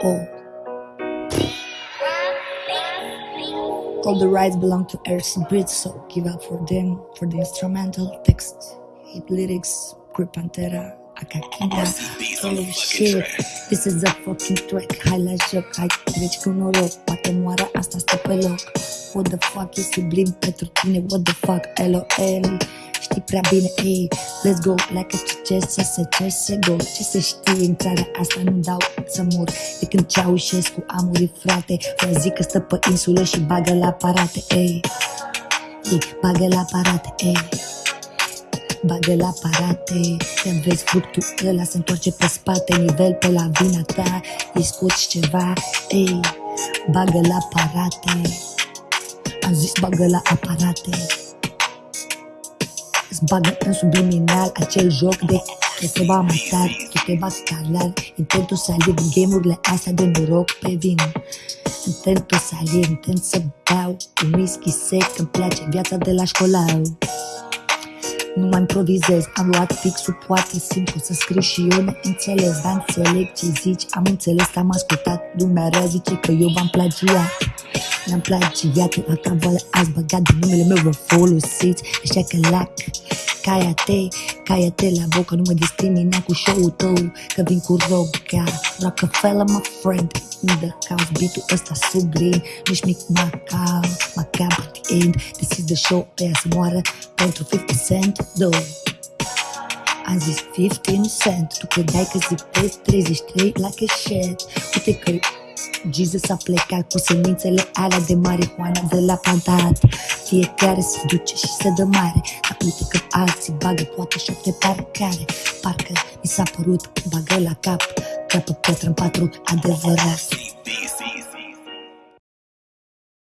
Oh. All the rights belong to RC Beats, so give up for them for the instrumental text, hit lyrics, Grip Pantera. Holy shit, this is a fucking track. Hai la joc, hai treci cu noroc, poate moară asta stă pe loc. What the fuck e sublim pentru tine, what the fuck, LOL. Știi prea bine, ei, let's go. Like a CCS, să go. Ce se știe în țara asta, nu dau să mor. De când Ceaușescu a murit, frate Vă zic că stă pe insulă și bagă la aparate, ei. Ei, bagă la aparate, ei bagă la aparate Când vezi fructul ăla se întoarce pe spate Nivel pe la vina ta, îi scoți ceva Ei, bagă la aparate Am zis bagă la aparate. Îți bagă în subliminal acel joc de că te va matar, tu te va scalar Intentul să aleg game-urile astea de noroc pe vin Intentul să aleg, intent să beau Un whisky sec, îmi place viața de la școlar nu mai improvizez Am luat fixul, poate simplu să scriu și eu ne înțeles Dar înțeleg ce zici, am înțeles că am ascultat Lumea rea zice că eu v-am plagiat. Ne-am plagiat, eu acavole ați băgat de numele meu vă folosiți Așa că lac, caia-te, caia-te la bocă Nu mă discrimina cu show-ul tău Că vin cu roga Rockefeller, my friend In the house, beat-ul ăsta sublim Nici mic macau, macau at the end This is the show, pe să moară pentru 50 cent, două. Am zis 15 cent. Tu credeai că zic pe 33 like a shit Uite că Jesus a plecat cu semințele alea de marihuana de la plantat Fiecare se duce și se dă mare. Dar uite că alții bagă poate șapte parcare. Parcă mi s-a părut bagă la cap. Capă pătră în patru adevărat